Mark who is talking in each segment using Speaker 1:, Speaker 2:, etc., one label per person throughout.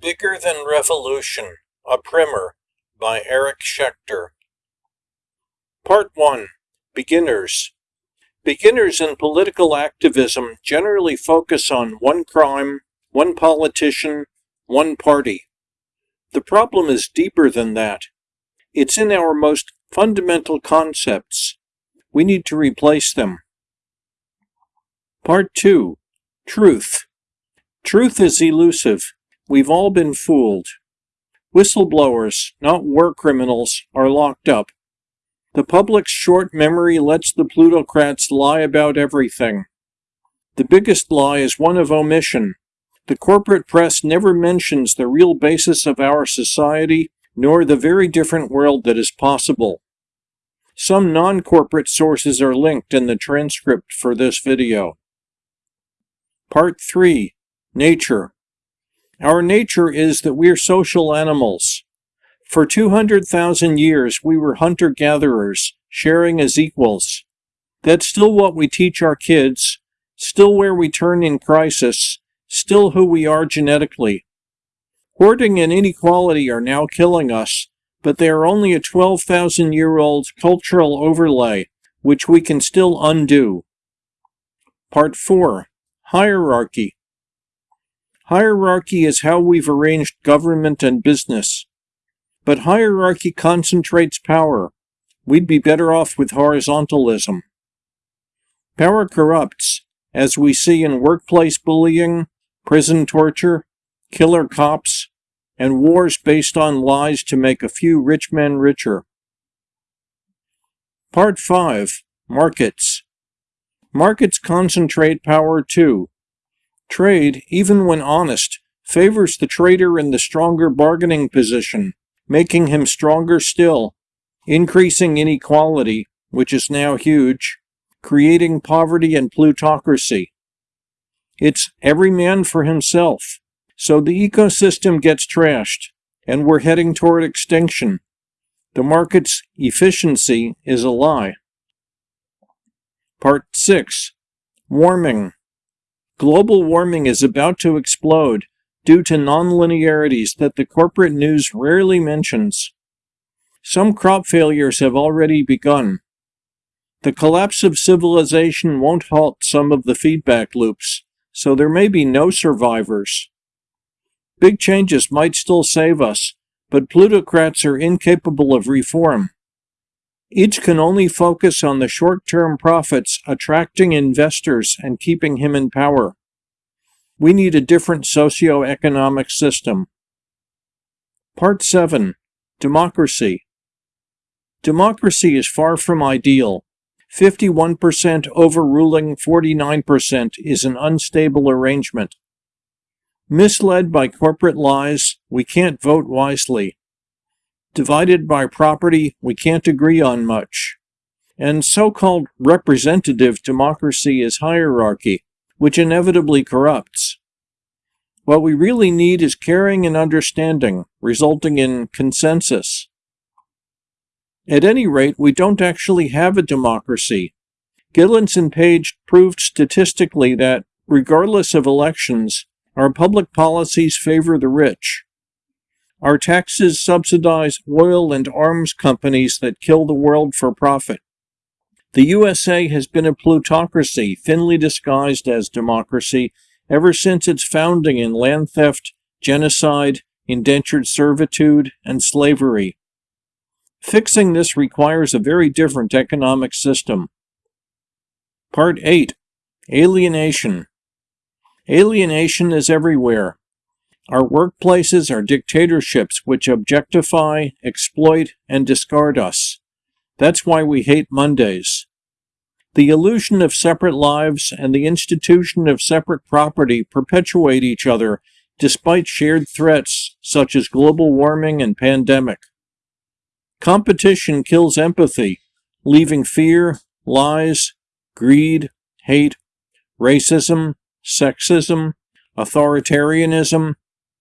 Speaker 1: Bigger Than Revolution, a Primer by Eric Schechter. Part 1 Beginners Beginners in political activism generally focus on one crime, one politician, one party. The problem is deeper than that. It's in our most fundamental concepts. We need to replace them. Part 2 Truth Truth is elusive. We've all been fooled. Whistleblowers, not war criminals, are locked up. The public's short memory lets the plutocrats lie about everything. The biggest lie is one of omission. The corporate press never mentions the real basis of our society, nor the very different world that is possible. Some non-corporate sources are linked in the transcript for this video. Part 3. Nature Our nature is that we're social animals. For 200,000 years we were hunter-gatherers, sharing as equals. That's still what we teach our kids, still where we turn in crisis, still who we are genetically. Hoarding and inequality are now killing us, but they are only a 12,000 year old cultural overlay, which we can still undo. Part 4 Hierarchy Hierarchy is how we've arranged government and business. But hierarchy concentrates power. We'd be better off with horizontalism. Power corrupts, as we see in workplace bullying, prison torture, killer cops, and wars based on lies to make a few rich men richer. Part 5 Markets Markets concentrate power too. Trade, even when honest, favors the trader in the stronger bargaining position, making him stronger still, increasing inequality, which is now huge, creating poverty and plutocracy. It's every man for himself. So the ecosystem gets trashed, and we're heading toward extinction. The market's efficiency is a lie. Part 6 Warming Global warming is about to explode due to nonlinearities that the corporate news rarely mentions. Some crop failures have already begun. The collapse of civilization won't halt some of the feedback loops, so there may be no survivors. Big changes might still save us, but plutocrats are incapable of reform. Each can only focus on the short-term profits, attracting investors and keeping him in power. We need a different socio-economic system. Part 7. Democracy Democracy is far from ideal. 51% overruling 49% is an unstable arrangement. Misled by corporate lies, we can't vote wisely. Divided by property, we can't agree on much. And so-called representative democracy is hierarchy, which inevitably corrupts. What we really need is caring and understanding, resulting in consensus. At any rate, we don't actually have a democracy. Gilens and Page proved statistically that, regardless of elections, our public policies favor the rich. Our taxes subsidize oil and arms companies that kill the world for profit. The USA has been a plutocracy, thinly disguised as democracy, ever since its founding in land theft, genocide, indentured servitude, and slavery. Fixing this requires a very different economic system. Part 8 Alienation Alienation is everywhere. Our workplaces are dictatorships which objectify, exploit, and discard us. That's why we hate Mondays. The illusion of separate lives and the institution of separate property perpetuate each other despite shared threats such as global warming and pandemic. Competition kills empathy, leaving fear, lies, greed, hate, racism, sexism, authoritarianism,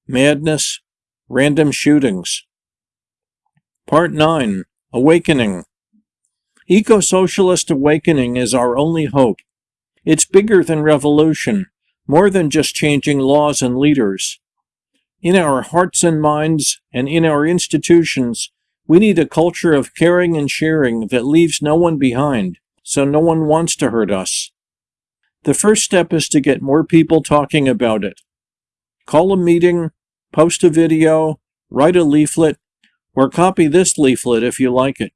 Speaker 1: madness, random shootings. Part 9 Awakening Eco socialist awakening is our only hope. It's bigger than revolution, more than just changing laws and leaders. In our hearts and minds, and in our institutions, we need a culture of caring and sharing that leaves no one behind, so no one wants to hurt us. The first step is to get more people talking about it. Call a meeting, post a video, write a leaflet, or copy this leaflet if you like it.